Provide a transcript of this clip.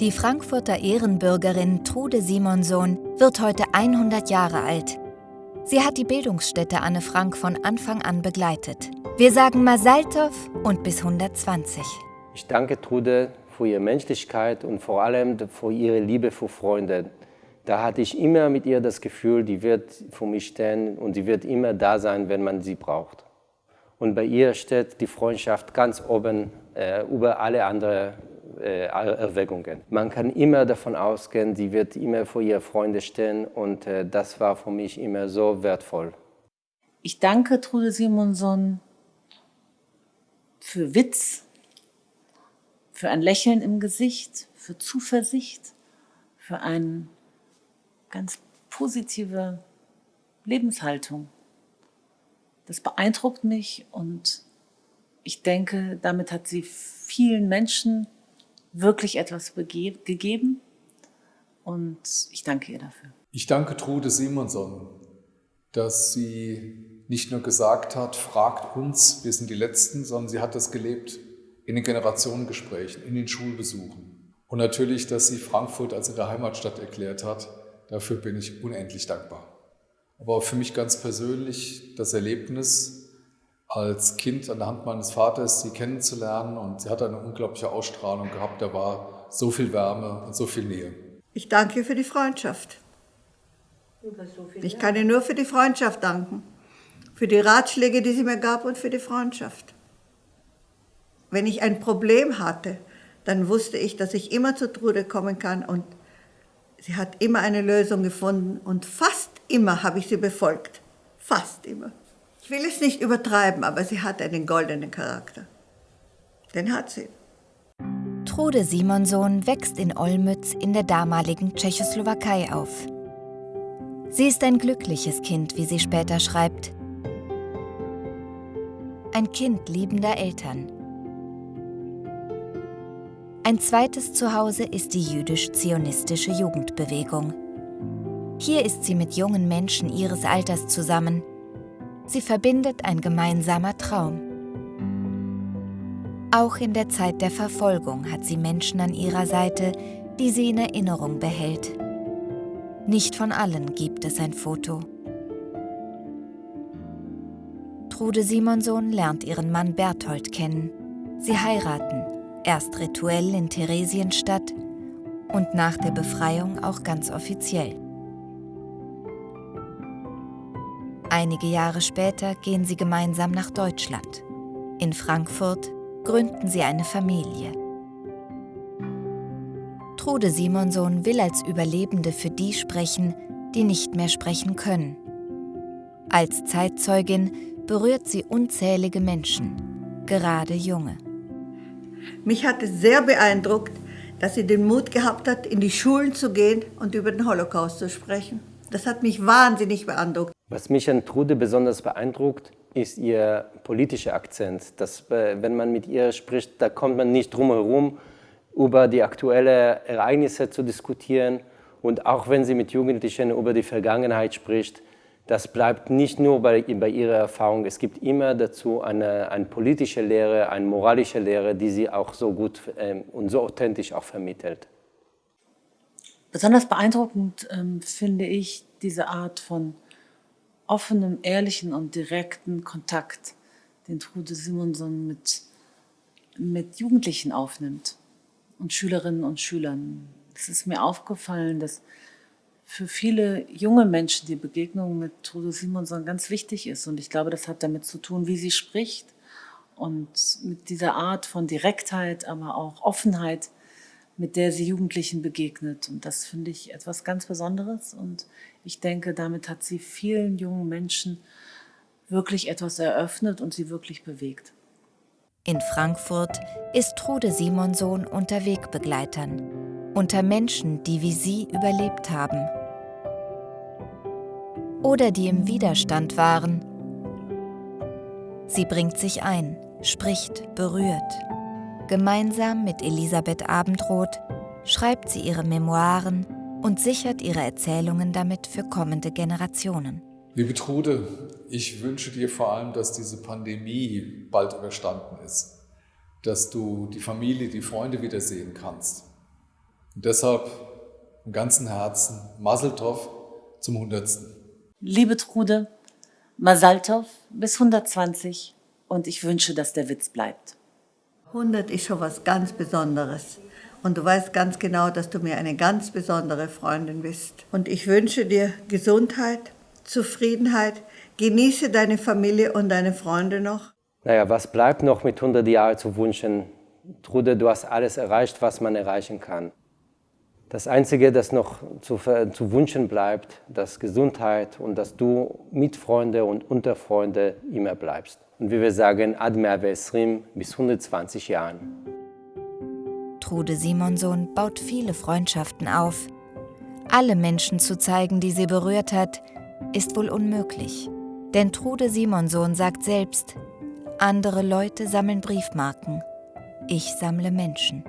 Die Frankfurter Ehrenbürgerin Trude Simonsohn wird heute 100 Jahre alt. Sie hat die Bildungsstätte Anne Frank von Anfang an begleitet. Wir sagen Masaltov und bis 120. Ich danke Trude für ihre Menschlichkeit und vor allem für ihre Liebe für Freunde. Da hatte ich immer mit ihr das Gefühl, die wird für mich stehen und sie wird immer da sein, wenn man sie braucht. Und bei ihr steht die Freundschaft ganz oben äh, über alle anderen äh, Erwägungen. Man kann immer davon ausgehen, sie wird immer für ihre Freunde stehen und äh, das war für mich immer so wertvoll. Ich danke Trude Simonson für Witz, für ein Lächeln im Gesicht, für Zuversicht, für eine ganz positive Lebenshaltung. Das beeindruckt mich und ich denke, damit hat sie vielen Menschen wirklich etwas gegeben und ich danke ihr dafür. Ich danke Trude Simonson, dass sie nicht nur gesagt hat, fragt uns, wir sind die Letzten, sondern sie hat das gelebt in den Generationengesprächen, in den Schulbesuchen. Und natürlich, dass sie Frankfurt als ihre Heimatstadt erklärt hat, dafür bin ich unendlich dankbar. Aber für mich ganz persönlich das Erlebnis, als Kind an der Hand meines Vaters sie kennenzulernen und sie hatte eine unglaubliche Ausstrahlung gehabt, da war so viel Wärme und so viel Nähe. Ich danke für die Freundschaft. Ich kann ihr nur für die Freundschaft danken, für die Ratschläge, die sie mir gab und für die Freundschaft. Wenn ich ein Problem hatte, dann wusste ich, dass ich immer zu Trude kommen kann und sie hat immer eine Lösung gefunden und fast immer habe ich sie befolgt. Fast immer. Ich will es nicht übertreiben, aber sie hat einen goldenen Charakter. Den hat sie. Trude Simonsohn wächst in Olmütz in der damaligen Tschechoslowakei auf. Sie ist ein glückliches Kind, wie sie später schreibt. Ein Kind liebender Eltern. Ein zweites Zuhause ist die jüdisch-zionistische Jugendbewegung. Hier ist sie mit jungen Menschen ihres Alters zusammen, Sie verbindet ein gemeinsamer Traum. Auch in der Zeit der Verfolgung hat sie Menschen an ihrer Seite, die sie in Erinnerung behält. Nicht von allen gibt es ein Foto. Trude Simonsohn lernt ihren Mann Berthold kennen. Sie heiraten, erst rituell in Theresienstadt und nach der Befreiung auch ganz offiziell. Einige Jahre später gehen sie gemeinsam nach Deutschland. In Frankfurt gründen sie eine Familie. Trude Simonsohn will als Überlebende für die sprechen, die nicht mehr sprechen können. Als Zeitzeugin berührt sie unzählige Menschen, gerade junge. Mich hat es sehr beeindruckt, dass sie den Mut gehabt hat, in die Schulen zu gehen und über den Holocaust zu sprechen. Das hat mich wahnsinnig beeindruckt. Was mich an Trude besonders beeindruckt, ist ihr politischer Akzent. Dass, äh, wenn man mit ihr spricht, da kommt man nicht drum herum, über die aktuellen Ereignisse zu diskutieren. Und auch wenn sie mit Jugendlichen über die Vergangenheit spricht, das bleibt nicht nur bei, bei ihrer Erfahrung. Es gibt immer dazu eine, eine politische Lehre, eine moralische Lehre, die sie auch so gut ähm, und so authentisch auch vermittelt. Besonders beeindruckend ähm, finde ich diese Art von offenem, ehrlichen und direkten Kontakt, den Trude Simonson mit, mit Jugendlichen aufnimmt und Schülerinnen und Schülern. Es ist mir aufgefallen, dass für viele junge Menschen die Begegnung mit Trude Simonson ganz wichtig ist. Und ich glaube, das hat damit zu tun, wie sie spricht und mit dieser Art von Direktheit, aber auch Offenheit, mit der sie Jugendlichen begegnet. Und das finde ich etwas ganz Besonderes. Und ich denke, damit hat sie vielen jungen Menschen wirklich etwas eröffnet und sie wirklich bewegt. In Frankfurt ist Trude Simonsohn unter Wegbegleitern, unter Menschen, die wie sie überlebt haben oder die im Widerstand waren. Sie bringt sich ein, spricht, berührt. Gemeinsam mit Elisabeth Abendroth schreibt sie ihre Memoiren und sichert ihre Erzählungen damit für kommende Generationen. Liebe Trude, ich wünsche dir vor allem, dass diese Pandemie bald überstanden ist, dass du die Familie, die Freunde wiedersehen kannst Und deshalb im ganzen Herzen Maseltov zum 100. Liebe Trude, Masaltov bis 120 und ich wünsche, dass der Witz bleibt. 100 ist schon was ganz Besonderes. Und du weißt ganz genau, dass du mir eine ganz besondere Freundin bist. Und ich wünsche dir Gesundheit, Zufriedenheit. Genieße deine Familie und deine Freunde noch. Naja, was bleibt noch mit 100 Jahren zu wünschen? Trude, du hast alles erreicht, was man erreichen kann. Das Einzige, das noch zu, zu wünschen bleibt, das Gesundheit und dass du mit Freunde und unter Freunde immer bleibst. Und wie wir sagen, Admer Vesrim bis 120 Jahren. Trude Simonson baut viele Freundschaften auf. Alle Menschen zu zeigen, die sie berührt hat, ist wohl unmöglich. Denn Trude Simonson sagt selbst, andere Leute sammeln Briefmarken, ich sammle Menschen.